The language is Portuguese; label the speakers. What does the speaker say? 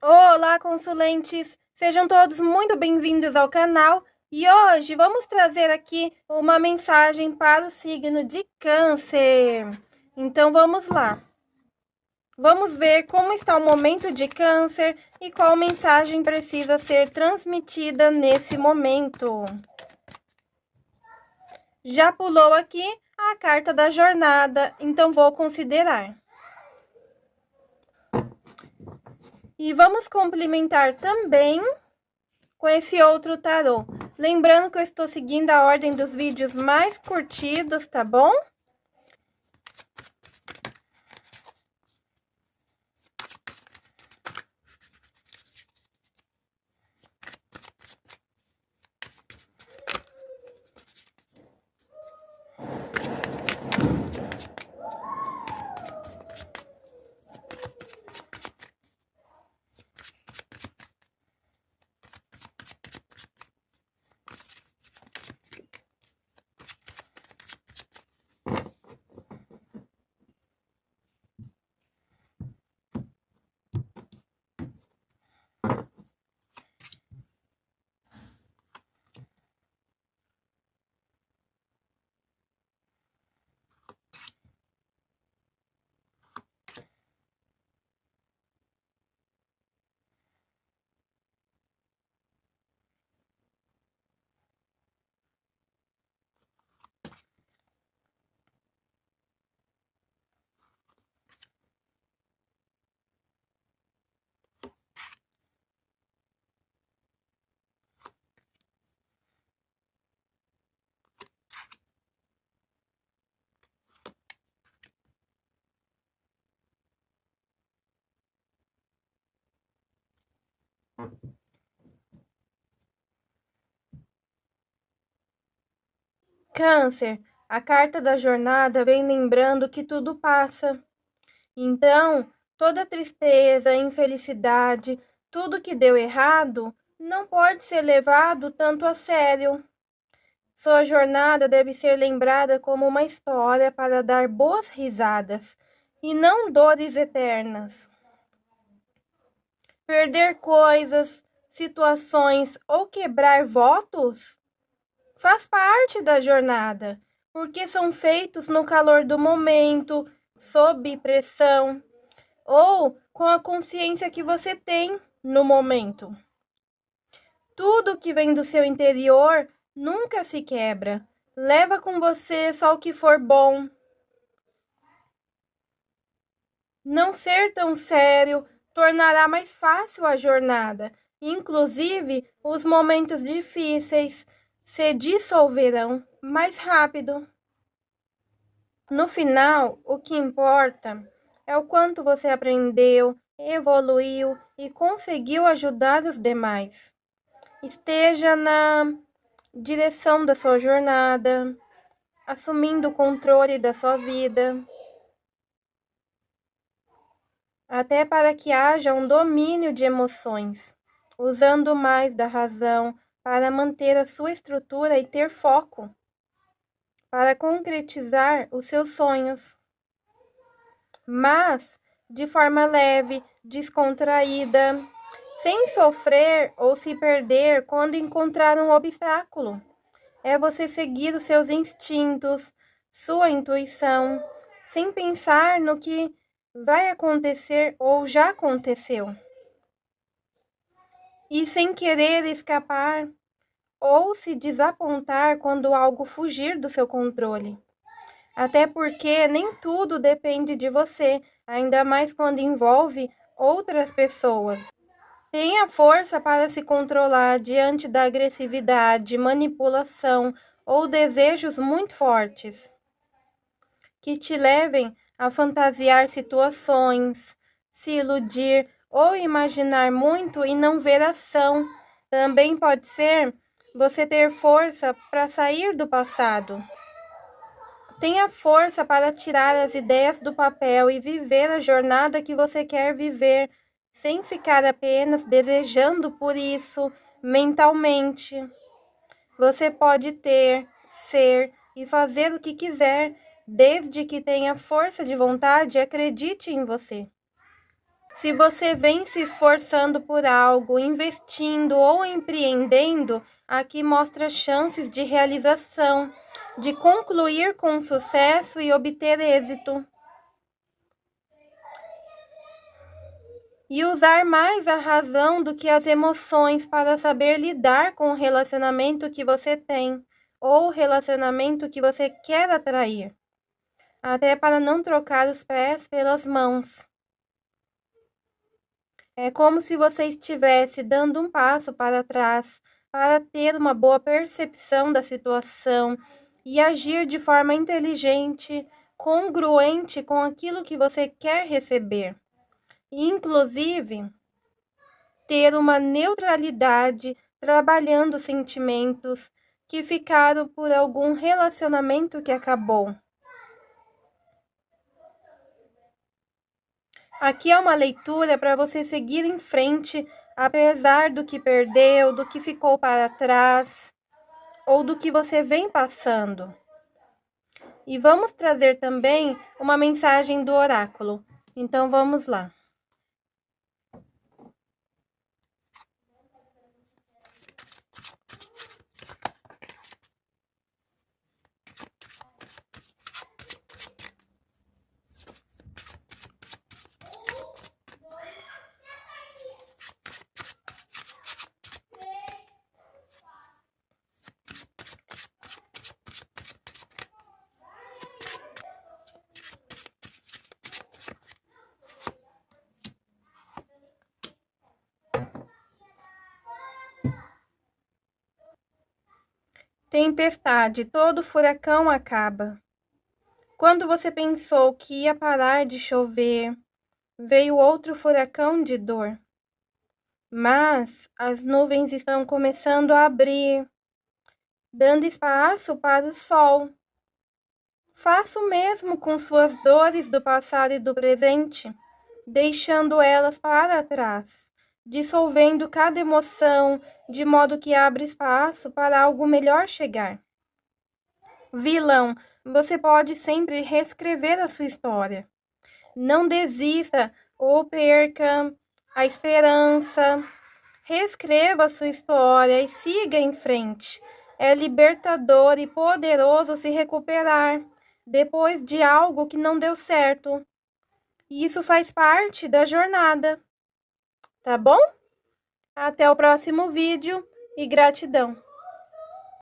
Speaker 1: Olá, consulentes! Sejam todos muito bem-vindos ao canal e hoje vamos trazer aqui uma mensagem para o signo de Câncer. Então vamos lá. Vamos ver como está o momento de Câncer e qual mensagem precisa ser transmitida nesse momento. Já pulou aqui a carta da jornada, então vou considerar. E vamos complementar também com esse outro tarô. Lembrando que eu estou seguindo a ordem dos vídeos mais curtidos, tá bom? Câncer, a carta da jornada vem lembrando que tudo passa. Então, toda tristeza, infelicidade, tudo que deu errado, não pode ser levado tanto a sério. Sua jornada deve ser lembrada como uma história para dar boas risadas e não dores eternas. Perder coisas, situações ou quebrar votos faz parte da jornada, porque são feitos no calor do momento, sob pressão ou com a consciência que você tem no momento. Tudo que vem do seu interior nunca se quebra. Leva com você só o que for bom. Não ser tão sério tornará mais fácil a jornada, inclusive os momentos difíceis se dissolverão mais rápido. No final, o que importa é o quanto você aprendeu, evoluiu e conseguiu ajudar os demais. Esteja na direção da sua jornada, assumindo o controle da sua vida, até para que haja um domínio de emoções, usando mais da razão para manter a sua estrutura e ter foco, para concretizar os seus sonhos. Mas de forma leve, descontraída, sem sofrer ou se perder quando encontrar um obstáculo. É você seguir os seus instintos, sua intuição, sem pensar no que vai acontecer ou já aconteceu. E sem querer escapar ou se desapontar quando algo fugir do seu controle. Até porque nem tudo depende de você, ainda mais quando envolve outras pessoas. Tenha força para se controlar diante da agressividade, manipulação ou desejos muito fortes que te levem a fantasiar situações, se iludir ou imaginar muito e não ver ação. Também pode ser você ter força para sair do passado. Tenha força para tirar as ideias do papel e viver a jornada que você quer viver, sem ficar apenas desejando por isso mentalmente. Você pode ter, ser e fazer o que quiser, desde que tenha força de vontade acredite em você. Se você vem se esforçando por algo, investindo ou empreendendo, aqui mostra chances de realização, de concluir com sucesso e obter êxito. E usar mais a razão do que as emoções para saber lidar com o relacionamento que você tem ou o relacionamento que você quer atrair, até para não trocar os pés pelas mãos. É como se você estivesse dando um passo para trás para ter uma boa percepção da situação e agir de forma inteligente, congruente com aquilo que você quer receber. Inclusive, ter uma neutralidade trabalhando sentimentos que ficaram por algum relacionamento que acabou. Aqui é uma leitura para você seguir em frente, apesar do que perdeu, do que ficou para trás ou do que você vem passando. E vamos trazer também uma mensagem do oráculo. Então vamos lá. Tempestade, todo furacão acaba. Quando você pensou que ia parar de chover, veio outro furacão de dor. Mas as nuvens estão começando a abrir, dando espaço para o sol. Faça o mesmo com suas dores do passado e do presente, deixando elas para trás dissolvendo cada emoção, de modo que abre espaço para algo melhor chegar. Vilão, você pode sempre reescrever a sua história. Não desista ou perca a esperança. Reescreva a sua história e siga em frente. É libertador e poderoso se recuperar depois de algo que não deu certo. E isso faz parte da jornada tá bom? Até o próximo vídeo e gratidão!